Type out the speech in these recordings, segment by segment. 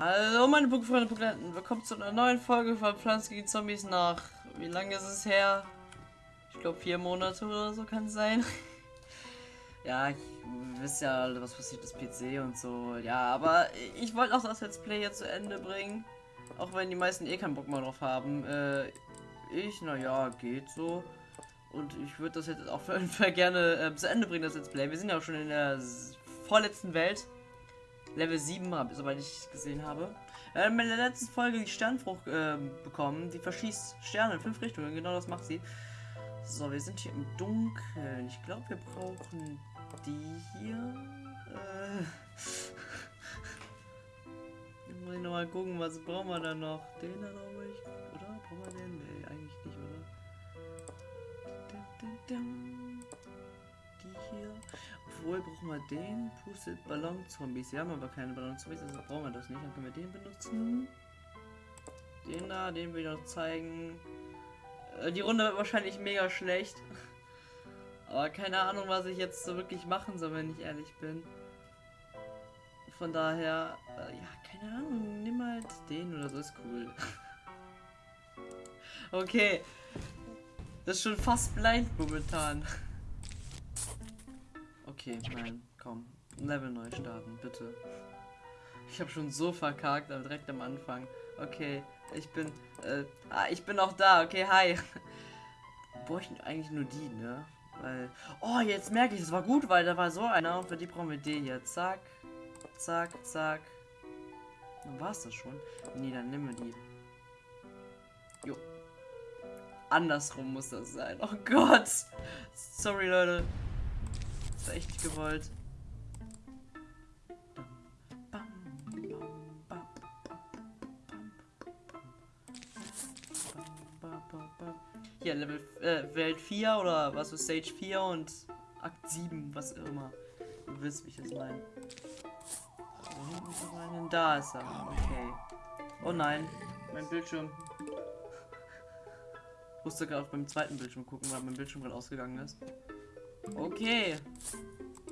Hallo meine Pokéfreunde Pokélanten, willkommen zu einer neuen Folge von Pflanzen gegen Zombies nach, wie lange ist es her? Ich glaube vier Monate oder so kann es sein. ja, ich wisst ja, was passiert ist PC und so, ja, aber ich wollte auch das Let's Play jetzt zu Ende bringen, auch wenn die meisten eh keinen Bock mehr drauf haben. Äh, ich, naja, geht so. Und ich würde das jetzt auch gerne äh, zu Ende bringen, das Let's Play. Wir sind ja auch schon in der vorletzten Welt. Level 7, hab, soweit ich gesehen habe. Haben in der letzten Folge die Sternfrucht äh, bekommen. Die verschießt Sterne in fünf Richtungen. Genau das macht sie. So, wir sind hier im Dunkeln. Ich glaube, wir brauchen die hier. Äh. muss ich nochmal gucken, was brauchen wir da noch? Den da glaube ich. Oder? Brauchen wir den? Nee, eigentlich nicht, oder? Die hier. Obwohl, brauchen wir den? Pustet Ballon-Zombies. Wir haben aber keine Ballon-Zombies, also brauchen wir das nicht. Dann können wir den benutzen. Den da, den will ich noch zeigen. Äh, die Runde wird wahrscheinlich mega schlecht. Aber keine Ahnung, was ich jetzt so wirklich machen soll, wenn ich ehrlich bin. Von daher, äh, ja, keine Ahnung, nimm halt den oder so, ist cool. okay. Das ist schon fast blind momentan. Okay, nein, komm. Level neu starten, bitte. Ich habe schon so verkackt, aber direkt am Anfang. Okay, ich bin, äh, ah, ich bin auch da. Okay, hi. Bräuchten eigentlich nur die, ne? Weil, oh, jetzt merke ich, es war gut, weil da war so einer und für die brauchen wir den jetzt. Zack, zack, zack. Dann war es das schon. Nee, dann nehmen wir die. Jo. Andersrum muss das sein. Oh Gott. Sorry, Leute. Das echt nicht gewollt. Hier, Level, äh, Welt 4 oder was ist Stage 4 und Akt 7, was immer. Du wisst, wie ich das meine. Da ist er. Okay. Oh nein, mein Bildschirm. Ich musste gerade beim zweiten Bildschirm gucken, weil mein Bildschirm gerade ausgegangen ist. Okay.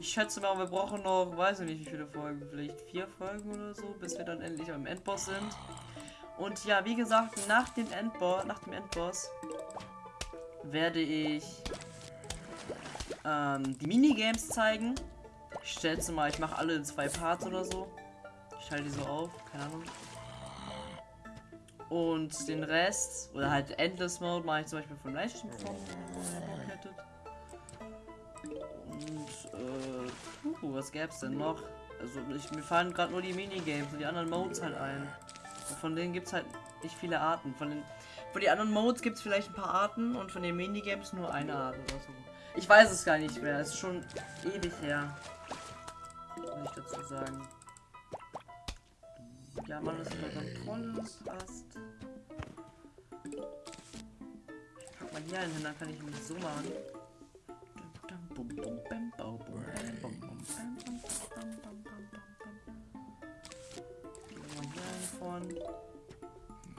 Ich schätze mal, wir brauchen noch, weiß ich nicht, wie viele Folgen, vielleicht vier Folgen oder so, bis wir dann endlich am Endboss sind. Und ja, wie gesagt, nach dem Endboss, nach dem Endboss werde ich ähm, die Minigames zeigen. Ich schätze mal, ich mache alle in zwei Parts oder so. Ich teile die so auf, keine Ahnung. Und den Rest, oder halt Endless Mode, mache ich zum Beispiel von Livestream von Uh, was gäb's denn noch? Also ich, mir fallen gerade nur die Minigames und die anderen Modes halt ein. Und von denen gibt es halt nicht viele Arten. Von den, von den anderen Modes gibt es vielleicht ein paar Arten und von den Minigames nur eine Art oder so. Ich weiß es gar nicht mehr. Es ist schon ewig her. Muss ich dazu sagen. Ja, man ist unter Kontrolle. Passt. Ich pack mal hier einen hin, dann kann ich mich so machen.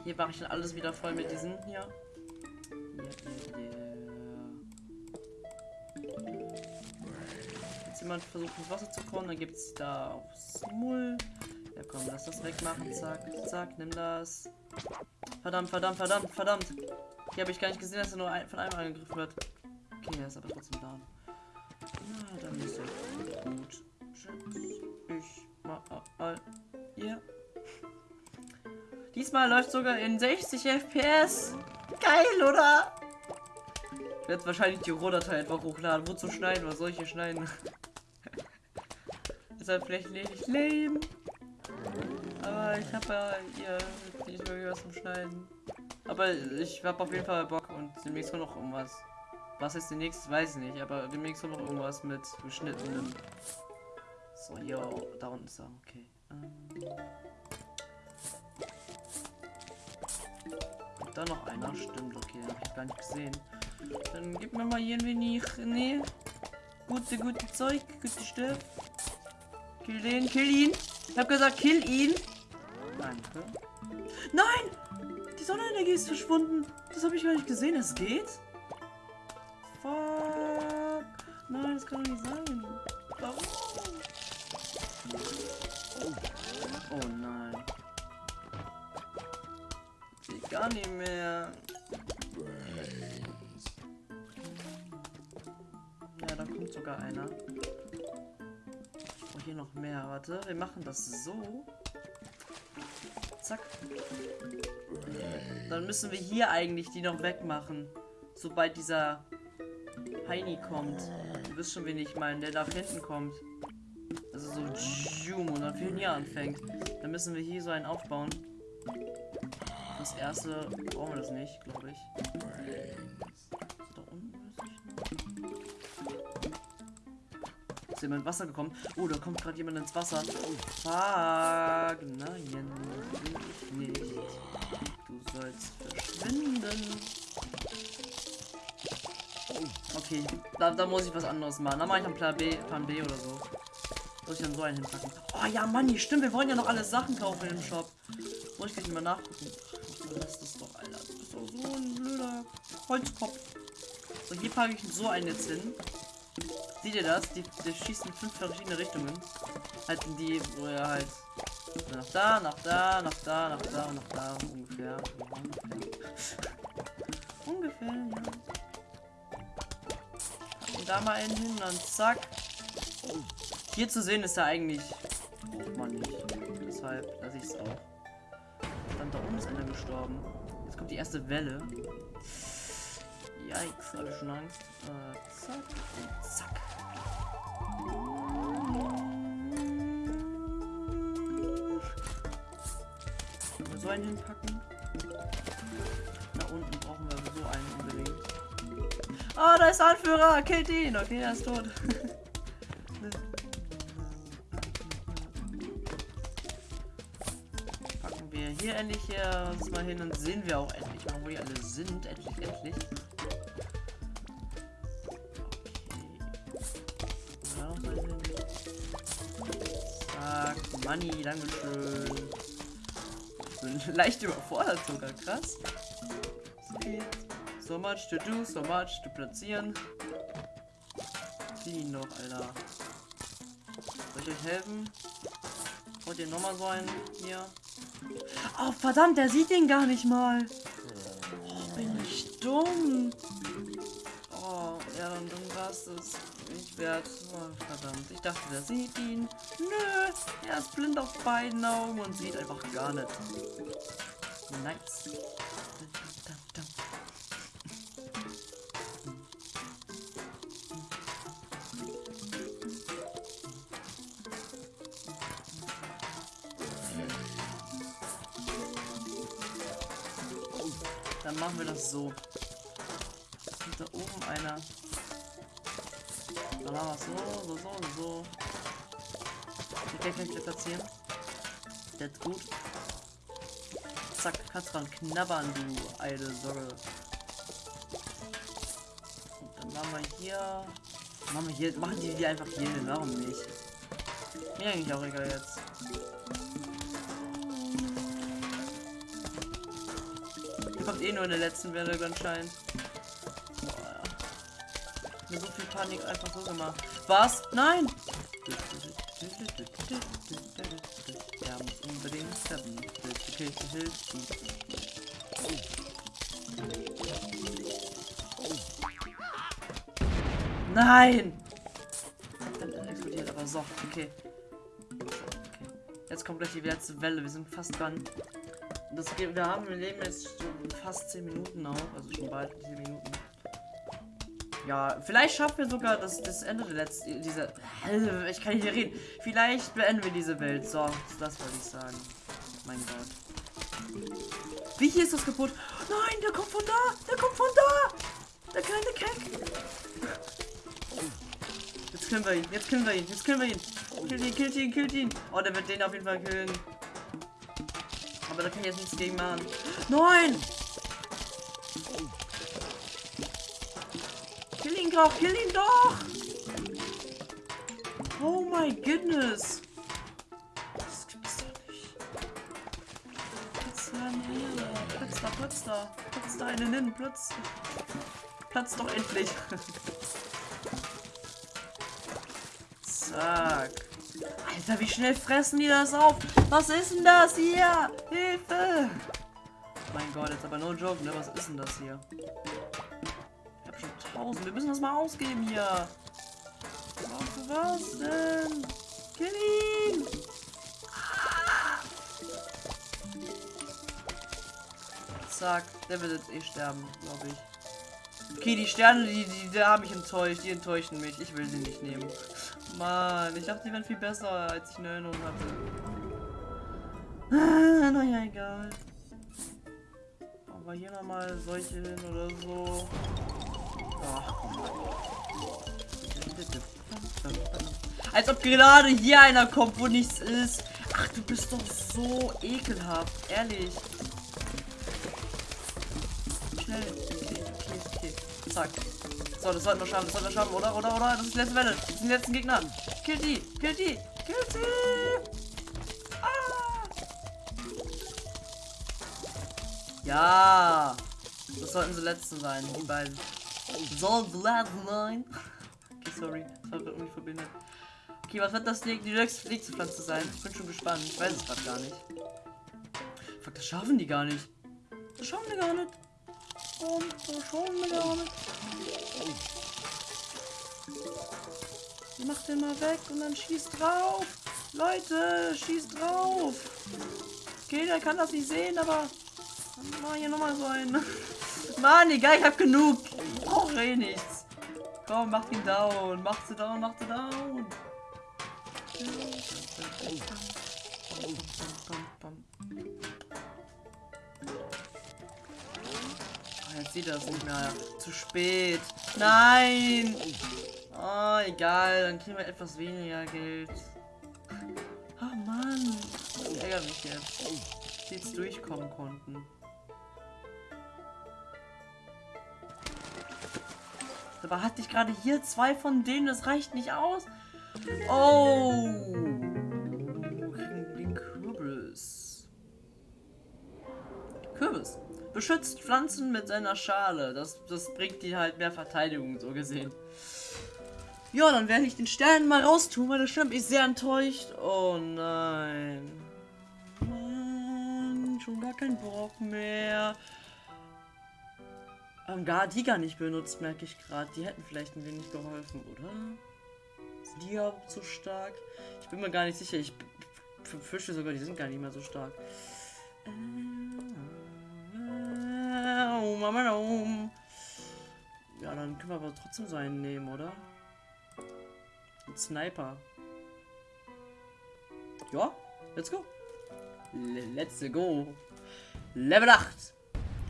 Hier mache ich dann alles wieder voll mit diesen hier. Jetzt jemand versucht ins Wasser zu kommen, dann gibt es da auch Smul. Ja komm, lass das wegmachen. Zack, zack, nimm das. Verdammt, verdammt, verdammt, verdammt. Hier habe ich gar nicht gesehen, dass er nur ein, von einem angegriffen wird. Okay, er ist aber trotzdem da. Diesmal läuft sogar in 60 FPS. Geil, oder? Ich werde wahrscheinlich die Rohdatei einfach hochladen. Wozu schneiden? Was soll ich hier schneiden? halt vielleicht nicht lame. Aber ich habe ja hier nicht wirklich was zum Schneiden. Aber ich habe auf jeden Fall Bock und demnächst noch irgendwas. Was ist demnächst? Weiß ich nicht, aber demnächst noch irgendwas mit geschnittenen so, yo, da unten ist er. Okay. Ähm. Da noch einer. Stimmt, okay, habe ich gar nicht gesehen. Dann gib mir mal hier ein wenig. Nee. Gute, gute Zeug, gute Stoff. Kill den, kill ihn. Ich hab gesagt, kill ihn. Danke. Nein! Die Sonnenenergie ist verschwunden. Das habe ich gar nicht gesehen. Es geht? Fuck. Nein, das kann doch nicht sein. Warum? Oh nein. Gar nicht mehr. Ja, da kommt sogar einer. Oh, hier noch mehr. Warte, wir machen das so. Zack. Dann müssen wir hier eigentlich die noch wegmachen. Sobald dieser Heini kommt. Du wisst schon, wen ich meine, der da hinten kommt. Also so und dann für hier anfängt. Dann müssen wir hier so einen aufbauen. Das erste brauchen wir das nicht, glaube ich. Ist jemand Wasser gekommen? Oh, da kommt gerade jemand ins Wasser. Fuck. Nein, ich nicht. Du sollst verschwinden. Okay, da, da muss ich was anderes machen. Da mache ich dann Plan B, Plan B oder so. Muss ich dann so einen hinpacken. Oh ja, Mann, stimmt. Wir wollen ja noch alle Sachen kaufen im Shop. Muss ich gleich mal nachgucken. Lass das doch, Alter. Du bist doch so ein blöder Holzkopf. So, hier packe ich so einen jetzt hin. Seht ihr das? Die, die schießt in fünf verschiedene Richtungen. Halt in die, wo er halt nach da, nach da, nach da, nach da und nach da ungefähr. ungefähr, ja. Und da mal einen hin, dann zack. Hier zu sehen ist er eigentlich. Braucht man nicht. Deshalb lasse ich es auch. Dann da oben ist einer gestorben. Jetzt kommt die erste Welle. Yikes, habe ich schon Angst. Äh, zack und zack. So einen hinpacken. Da unten brauchen wir so einen unbedingt. Ah, oh, da ist Anführer! Killt ihn! Okay, er ist tot. hier endlich hier uns mal hin und sehen wir auch endlich mal, wo die alle sind. Endlich, endlich. Money, Dankeschön. Bin leicht überfordert sogar, krass. So much to do, so much to platzieren. Die noch, Alter. Soll ich euch helfen? Wollt ihr nochmal so einen hier? Oh, verdammt, der sieht den gar nicht mal. Oh, bin ich dumm. Oh, ja, dann, dann war es das nicht wert. Oh, verdammt. Ich dachte, der sieht ihn. Nö, er ist blind auf beiden Augen und sieht einfach gar nicht. Nice. Dann machen wir das so. Und da oben einer. Dann machen wir so, so, so, so. Die ich platzieren. That's gut. Zack, kannst dran knabbern, du alte Sorge. Und dann machen wir hier. Machen wir hier. Machen die die einfach hier hin, warum nicht? Mir eigentlich auch egal jetzt. Kommt eh nur in der letzten Welle anscheinend. Boah, so viel Panik einfach so gemacht. Was? Nein! Ja, unbedingt sterben. Hilfe, Hilfe, Nein! Dann explodiert aber so. Okay. okay. Jetzt kommt gleich die letzte Welle. Wir sind fast dran. Das wir haben, wir leben jetzt fast 10 Minuten auch. Also schon bald 10 Minuten. Ja, vielleicht schaffen wir sogar das, das Ende der letzten, dieser, ich kann nicht mehr reden. Vielleicht beenden wir diese Welt. So, das wollte ich sagen. Mein Gott. Wie hier ist das kaputt? Nein, der kommt von da. Der kommt von da. Der kleine Keck. Jetzt killen wir ihn. Jetzt killen wir ihn. Jetzt killen wir ihn. Killt ihn, killt ihn, killt ihn. Oh, der wird den auf jeden Fall killen. Aber da kann ich jetzt nichts gegen machen. Nein! Ihn kill ihn doch! Oh my goodness! Das gibt's doch nicht. Platz da, Platz da, Platz da. Platz da einen hin, Platz. Platz doch endlich. Zack. Alter, wie schnell fressen die das auf? Was ist denn das hier? Hilfe! Mein Gott, jetzt aber no joke, ne? Was ist denn das hier? Ich hab schon tausend. Wir müssen das mal ausgeben hier. Was, was denn? Kill ihn! Ah! Zack, der wird jetzt eh sterben, glaube ich. Okay, die Sterne, die, die, die haben mich enttäuscht. Die enttäuschen mich. Ich will sie nicht nehmen. Mann, ich dachte, die wären viel besser, als ich eine Erinnerung hatte. Ah, naja, egal. Aber hier nochmal solche hin oder so. Als ob gerade hier einer kommt, wo nichts ist. Ach, du bist doch so ekelhaft. Ehrlich. Schnell. Okay, okay, okay. Zack. So, das sollten wir schaffen, das sollten wir schaffen, oder? Oder, oder? Das ist die letzte Welle. Das sind die letzten Gegner. Kill die, kill die, kill die. Ja. Das sollten die letzten sein, die beiden. Sollten die letzten sein. Okay, sorry. Das war irgendwie verbindet. Okay, was wird das die, nächste Pflanze sein? Ich bin schon gespannt. Ich weiß es gerade gar nicht. Fuck, das schaffen die gar nicht. Das schaffen die gar nicht. Warum? Das schaffen die gar nicht. Die macht den mal weg und dann schießt drauf. Leute, schießt drauf. Okay, der kann das nicht sehen, aber Mach hier nochmal so einen. Mann, egal, ich hab genug. Ich brauche eh nichts. Komm, mach ihn down. Mach sie down, mach sie down. Oh, jetzt sieht er es nicht mehr. Zu spät. Nein. Oh, egal, dann kriegen wir etwas weniger Geld. Oh Mann. Ich ärgere mich jetzt. Die jetzt durchkommen konnten. Aber hatte ich gerade hier zwei von denen, das reicht nicht aus. Oh. Den Kürbis. Kürbis. Beschützt Pflanzen mit seiner Schale. Das, das bringt die halt mehr Verteidigung, so gesehen. Ja, dann werde ich den Stern mal raustun, weil das stimmt mich sehr enttäuscht. Oh nein. Mann, schon gar kein Bock mehr ähm, gar die gar nicht benutzt, merke ich gerade. Die hätten vielleicht ein wenig geholfen, oder? Die überhaupt so stark? Ich bin mir gar nicht sicher. Ich befürchte sogar, die sind gar nicht mehr so stark. Ja, dann können wir aber trotzdem so einen nehmen, oder? Ein Sniper. Ja, let's go. Let's go. Level 8.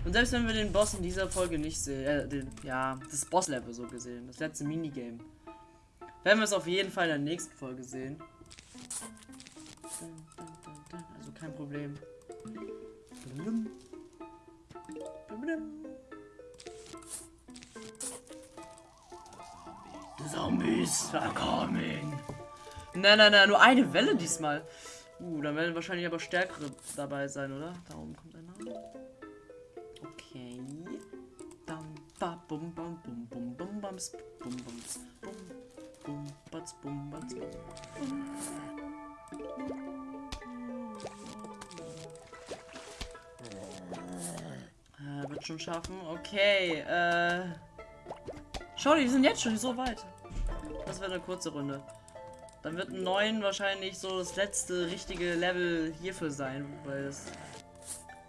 Und selbst wenn wir den Boss in dieser Folge nicht sehen, äh, den, ja, das Boss-Level so gesehen, das letzte Minigame, werden wir es auf jeden Fall in der nächsten Folge sehen. Also kein Problem. The Zombies are coming. Nein, nein, nein, nur eine Welle diesmal. Uh, dann werden wahrscheinlich aber stärkere dabei sein, oder? Da oben kommt einer. Okay. Bam, ba, bum, bam, bum, bum, bum, bums, bum, bums, bum, bum, bats, bum, bats, bum. Äh, wird schon schaffen. Okay, äh. Schau, die sind jetzt schon so weit. Das wird eine kurze Runde. Dann wird ein 9 wahrscheinlich so das letzte richtige Level hierfür sein, weil das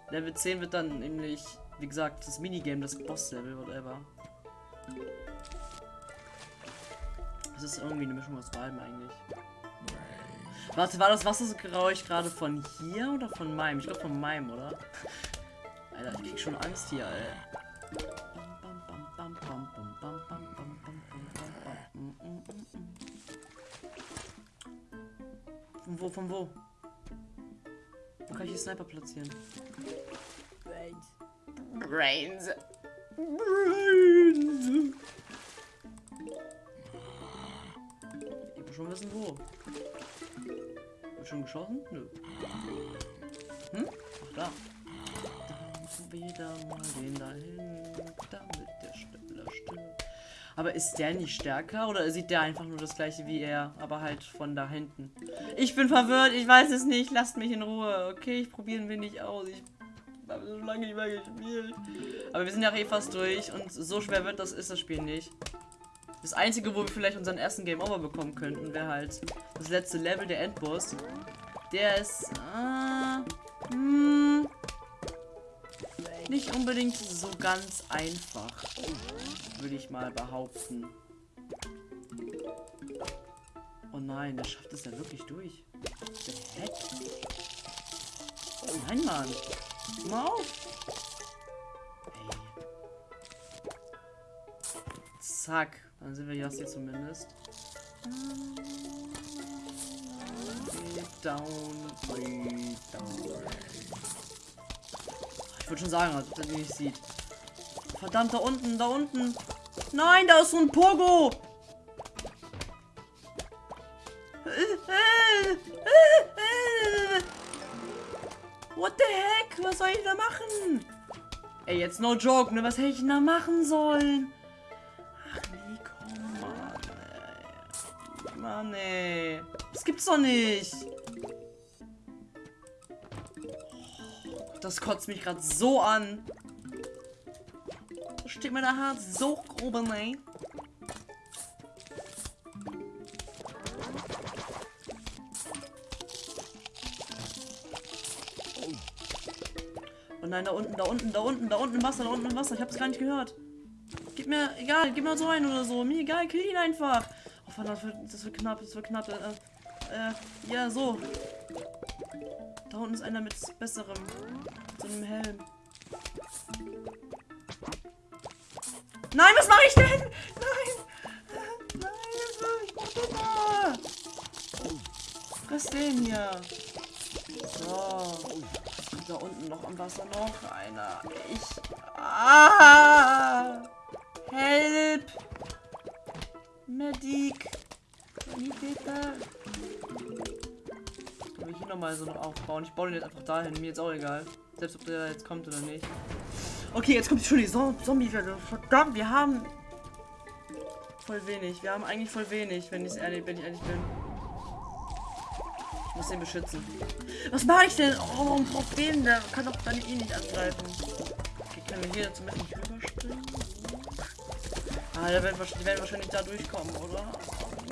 Level 10 wird dann nämlich wie gesagt, das Minigame, das Boss-Level, whatever. Das ist irgendwie eine Mischung aus beiden eigentlich. Warte, war das Wassergeräusch gerade von hier oder von meinem? Ich glaube von meinem, oder? Alter, ich krieg schon Angst hier, ey. Von wo, von wo? Wo kann ich die Sniper platzieren? Brains. Brains. Schon geschossen? Nö. Hm? Ach, da. Dann wieder mal den dahin, damit der schneller stirbt. Aber ist der nicht stärker oder sieht der einfach nur das gleiche wie er, aber halt von da hinten? Ich bin verwirrt, ich weiß es nicht, lasst mich in Ruhe. Okay, ich probiere ein wenig aus. Ich Wir haben so lange nicht mehr gespielt. Aber wir sind ja eh fast durch und so schwer wird das ist das Spiel nicht. Das einzige, wo wir vielleicht unseren ersten Game Over bekommen könnten, wäre halt das letzte Level, der Endboss. Der ist äh, hm, nicht unbedingt so ganz einfach, würde ich mal behaupten. Oh nein, der schafft es ja wirklich durch. Perfekt. Oh nein, Mann. Mal auf. Hey. Zack. Dann sind wir hier zumindest. Way down, way down. Ich würde schon sagen, als ob der nicht sieht. Verdammt, da unten, da unten. Nein, da ist so ein Pogo. What the heck? Was soll ich da machen? Ey, jetzt no joke, ne? Was hätte ich denn da machen sollen? Ach nee, komm, Mann. Mann, ey. Das gibt's doch nicht. Das kotzt mich gerade so an. Da steht mir der Herz so oben, ey. Oh nein, da unten, da unten, da unten, da unten Wasser, da unten Wasser. Ich hab's gar nicht gehört. Gib mir, egal, gib mir so ein oder so. Mir egal, kill ihn einfach. Oh verdammt, das das wird knapp, das wird knapp. Äh, äh, ja, so. Da unten ist einer mit besserem, mit so einem Helm. Nein, was mache ich denn? Nein! Nein, was mache ich denn da? Friss den hier. So. Da unten noch am Wasser noch einer. Ich. Ah! Help! Medic! Sanitäter! Ich nochmal so aufbauen? Ich baue den jetzt einfach dahin. Mir jetzt auch egal. Selbst ob der jetzt kommt oder nicht. Okay, jetzt kommt schon die Zombie-Welle. Verdammt, wir haben voll wenig. Wir haben eigentlich voll wenig, wenn ich ehrlich, wenn ich ehrlich bin. Ich muss den beschützen. Was mache ich denn? Oh, ein Problem, der kann doch dann eh nicht angreifen. Okay, können wir hier zumindest nicht rüberspringen? Ah, der wird, die werden wahrscheinlich da durchkommen, oder?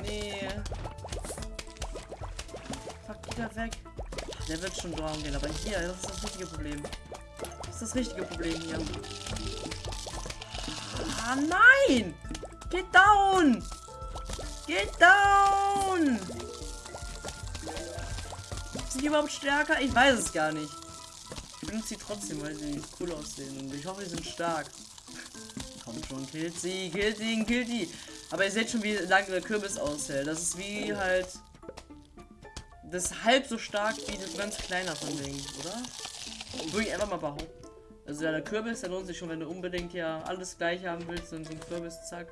Nee. Fuck, geht er weg. Der wird schon down gehen, aber hier, das ist das richtige Problem. Das ist das richtige Problem hier. Ah, nein! Get down! Get down! Sind die überhaupt stärker? Ich weiß es gar nicht. Ich benutze sie trotzdem, weil sie cool aussehen. Und ich hoffe, sie sind stark. Kommt schon, killt sie, killt ihn, killt die. Aber ihr seht schon, wie lange der Kürbis aushält. Das ist wie halt. Das ist halb so stark wie das ganz kleiner von Ding, oder? Würde ich einfach mal behaupten. Also ja, der Kürbis, der lohnt sich schon, wenn du unbedingt ja alles gleich haben willst und so ein Kürbis, zack.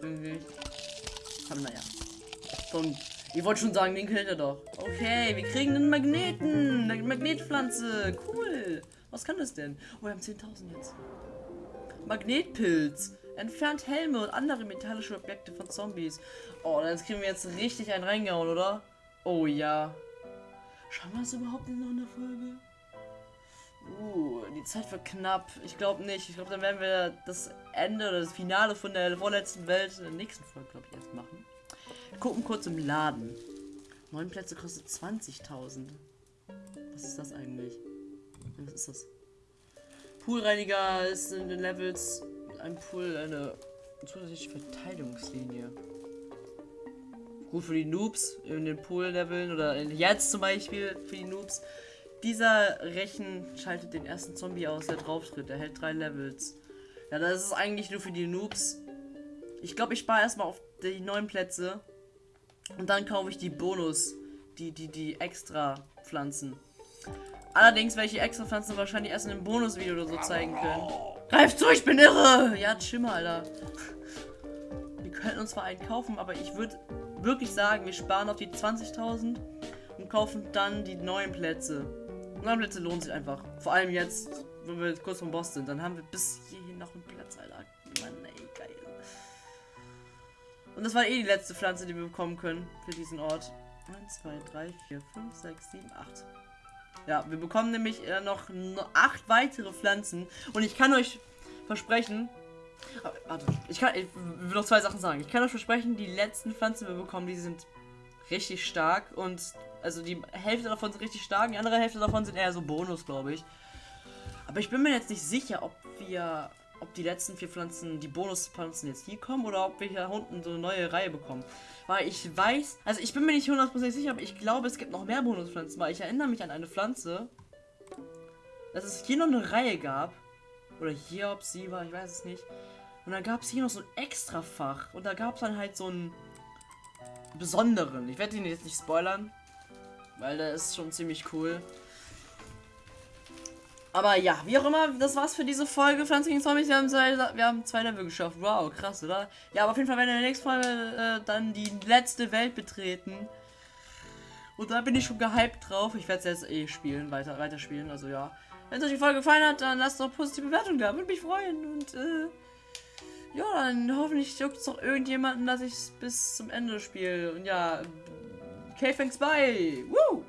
Irgendwie. Aber naja. Komm, ich wollte schon sagen, den killt er doch. Okay, wir kriegen einen Magneten. Eine Magnetpflanze. Cool. Was kann das denn? Oh, wir haben 10.000 jetzt. Magnetpilz. Entfernt Helme und andere metallische Objekte von Zombies. Oh, dann kriegen wir jetzt richtig einen reingehauen, oder? Oh ja. Schauen wir das überhaupt in noch eine Folge? Uh, die Zeit wird knapp. Ich glaube nicht. Ich glaube, dann werden wir das Ende oder das Finale von der vorletzten Welt in der nächsten Folge, glaube ich, erst machen. Wir gucken kurz im Laden. Neun Plätze kostet 20.000. Was ist das eigentlich? Was ist das? Poolreiniger ist in den Levels ein Pool eine zusätzliche Verteidigungslinie. Gut für die Noobs in den Pool-Leveln oder jetzt zum Beispiel für die Noobs. Dieser Rechen schaltet den ersten Zombie aus, der drauf tritt. Der hält drei Levels. Ja, das ist eigentlich nur für die Noobs. Ich glaube, ich spare erstmal auf die neuen Plätze. Und dann kaufe ich die Bonus, die, die, die extra Pflanzen. Allerdings werde ich die extra Pflanzen wahrscheinlich erst in einem Bonusvideo oder so zeigen können. Greif zu, ich bin irre! Ja, Schimmer, Alter. Wir könnten uns zwar einen kaufen, aber ich würde wirklich sagen, wir sparen auf die 20.000 und kaufen dann die neuen Plätze. Neue Plätze lohnen sich einfach. Vor allem jetzt, wenn wir kurz vom Boss sind. Dann haben wir bis hierhin noch einen Platz, Alter. Mann, ey, geil. Und das war eh die letzte Pflanze, die wir bekommen können für diesen Ort. 1, 2, 3, 4, 5, 6, 7, 8. Ja, wir bekommen nämlich äh, noch acht weitere Pflanzen. Und ich kann euch versprechen. Warte, ich kann. Ich will noch zwei Sachen sagen. Ich kann euch versprechen, die letzten Pflanzen, die wir bekommen, die sind richtig stark. Und also die Hälfte davon sind richtig stark, die andere Hälfte davon sind eher so Bonus, glaube ich. Aber ich bin mir jetzt nicht sicher, ob wir. Ob die letzten vier Pflanzen, die Bonuspflanzen jetzt hier kommen oder ob wir hier unten so eine neue Reihe bekommen. Weil ich weiß, also ich bin mir nicht hundertprozentig sicher, aber ich glaube, es gibt noch mehr Bonuspflanzen, weil ich erinnere mich an eine Pflanze, dass es hier noch eine Reihe gab. Oder hier, ob sie war, ich weiß es nicht. Und dann gab es hier noch so ein Extrafach. Und da gab es dann halt so einen besonderen. Ich werde ihn jetzt nicht spoilern, weil der ist schon ziemlich cool. Aber ja, wie auch immer, das war's für diese Folge Pflanzen gegen Zombies. Wir haben, zwei, wir haben zwei Level geschafft. Wow, krass, oder? Ja, aber auf jeden Fall werden wir in der nächsten Folge äh, dann die letzte Welt betreten. Und da bin ich schon gehypt drauf. Ich werde es jetzt eh spielen, weiter, weiter spielen. Also ja. Wenn es euch die Folge gefallen hat, dann lasst doch positive Bewertung da. Würde mich freuen. Und äh, ja, dann hoffentlich juckt es noch irgendjemanden, dass ich es bis zum Ende spiele. Und ja, K-Thanks, bye. Woo!